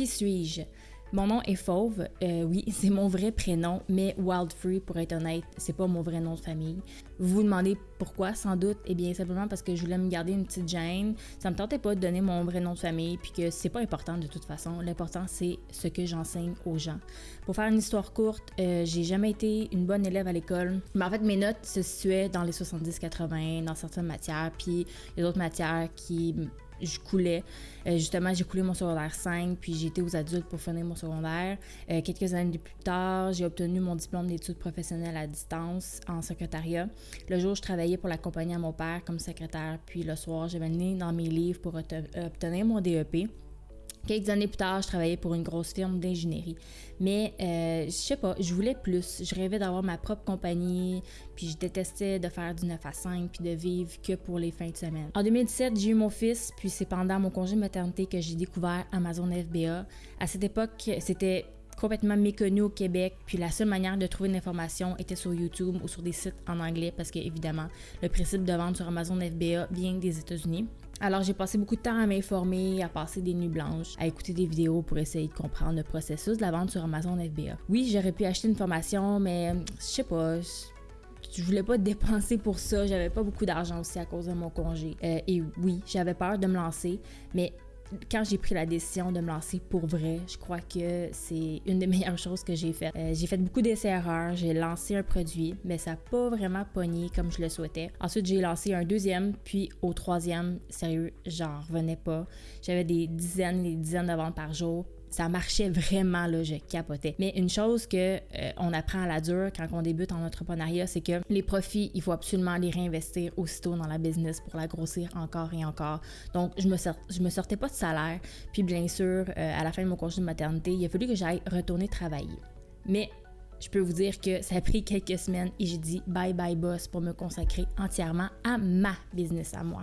Qui suis-je? Mon nom est Fauve, euh, oui, c'est mon vrai prénom, mais Wildfree, pour être honnête, c'est pas mon vrai nom de famille. Vous vous demandez pourquoi, sans doute? Eh bien, simplement parce que je voulais me garder une petite gêne. Ça me tentait pas de donner mon vrai nom de famille, puis que c'est pas important de toute façon. L'important, c'est ce que j'enseigne aux gens. Pour faire une histoire courte, euh, j'ai jamais été une bonne élève à l'école. Mais en fait, mes notes se situaient dans les 70-80 dans certaines matières, puis il y a d'autres matières qui je coulais. Euh, justement, j'ai coulé mon secondaire 5, puis j'ai été aux adultes pour finir mon secondaire. Euh, quelques années plus tard, j'ai obtenu mon diplôme d'études professionnelles à distance en secrétariat. Le jour, je travaillais pour la à mon père comme secrétaire, puis le soir, j'avais mené dans mes livres pour obtenir mon DEP. Quelques années plus tard, je travaillais pour une grosse firme d'ingénierie. Mais euh, je sais pas, je voulais plus. Je rêvais d'avoir ma propre compagnie, puis je détestais de faire du 9 à 5 puis de vivre que pour les fins de semaine. En 2017, j'ai eu mon fils, puis c'est pendant mon congé de maternité que j'ai découvert Amazon FBA. À cette époque, c'était complètement méconnu au Québec, puis la seule manière de trouver une information était sur YouTube ou sur des sites en anglais parce que évidemment, le principe de vente sur Amazon FBA vient des États-Unis. Alors j'ai passé beaucoup de temps à m'informer, à passer des nuits blanches, à écouter des vidéos pour essayer de comprendre le processus de la vente sur Amazon FBA. Oui, j'aurais pu acheter une formation, mais je sais pas, je voulais pas dépenser pour ça. J'avais pas beaucoup d'argent aussi à cause de mon congé. Euh, et oui, j'avais peur de me lancer, mais quand j'ai pris la décision de me lancer pour vrai, je crois que c'est une des meilleures choses que j'ai faites. Euh, j'ai fait beaucoup d'essais-erreurs, j'ai lancé un produit, mais ça n'a pas vraiment pogné comme je le souhaitais. Ensuite, j'ai lancé un deuxième, puis au troisième, sérieux, j'en revenais pas. J'avais des dizaines et des dizaines de ventes par jour, ça marchait vraiment, là, je capotais. Mais une chose que euh, on apprend à la dure quand on débute en entrepreneuriat, c'est que les profits, il faut absolument les réinvestir aussitôt dans la business pour la grossir encore et encore. Donc, je me, me sortais pas de salaire. Puis, bien sûr, euh, à la fin de mon congé de maternité, il a fallu que j'aille retourner travailler. Mais je peux vous dire que ça a pris quelques semaines et j'ai dit bye bye boss pour me consacrer entièrement à ma business à moi.